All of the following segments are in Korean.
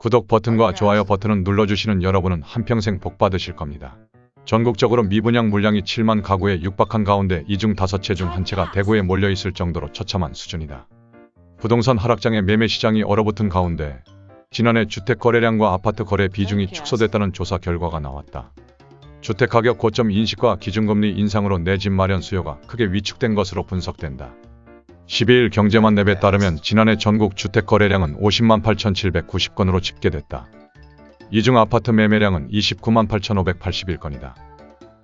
구독 버튼과 좋아요 버튼을 눌러주시는 여러분은 한평생 복 받으실 겁니다. 전국적으로 미분양 물량이 7만 가구에 육박한 가운데 이 중 5채 중 한 채가 대구에 몰려있을 정도로 처참한 수준이다. 부동산 하락장에 매매 시장이 얼어붙은 가운데 지난해 주택 거래량과 아파트 거래 비중이 축소됐다는 조사 결과가 나왔다. 주택가격 고점 인식과 기준금리 인상으로 내 집 마련 수요가 크게 위축된 것으로 분석된다. 12일 경제만 랩에 따르면 지난해 전국 주택 거래량은 50만 8,790건으로 집계됐다. 이 중 아파트 매매량은 29만 8,581건이다.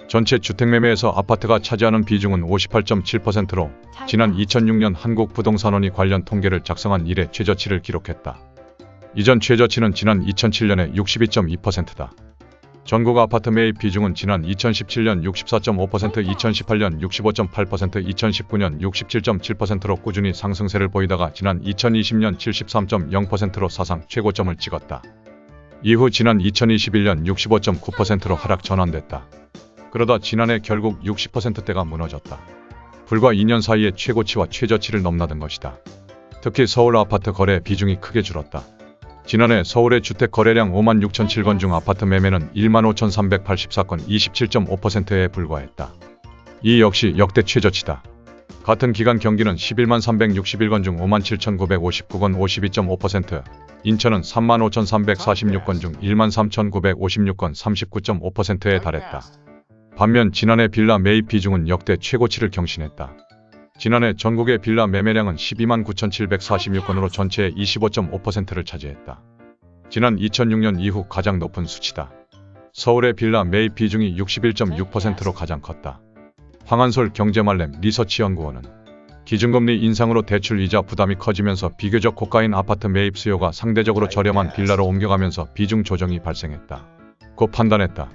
전체 주택 매매에서 아파트가 차지하는 비중은 58.7%로 지난 2006년 한국부동산원이 관련 통계를 작성한 이래 최저치를 기록했다. 이전 최저치는 지난 2007년에 62.2%다. 전국 아파트 매입 비중은 지난 2017년 64.5%, 2018년 65.8%, 2019년 67.7%로 꾸준히 상승세를 보이다가 지난 2020년 73.0%로 사상 최고점을 찍었다. 이후 지난 2021년 65.9%로 하락 전환됐다. 그러다 지난해 결국 60%대가 무너졌다. 불과 2년 사이에 최고치와 최저치를 넘나든 것이다. 특히 서울 아파트 거래 비중이 크게 줄었다. 지난해 서울의 주택 거래량 5만 6,007건 중 아파트 매매는 1만 5,384건 27.5%에 불과했다. 이 역시 역대 최저치다. 같은 기간 경기는 11만 361건 중 5만 7,959건 52.5%, 인천은 3만 5,346건 중 1만 3,956건 39.5%에 달했다. 반면 지난해 빌라 매입 비중은 역대 최고치를 경신했다. 지난해 전국의 빌라 매매량은 12만 9,746건으로 전체의 25.5%를 차지했다. 지난 2006년 이후 가장 높은 수치다. 서울의 빌라 매입 비중이 61.6%로 가장 컸다. 황한솔 경제말렘 리서치연구원은 기준금리 인상으로 대출 이자 부담이 커지면서 비교적 고가인 아파트 매입 수요가 상대적으로 저렴한 빌라로 옮겨가면서 비중 조정이 발생했다. 고 판단했다.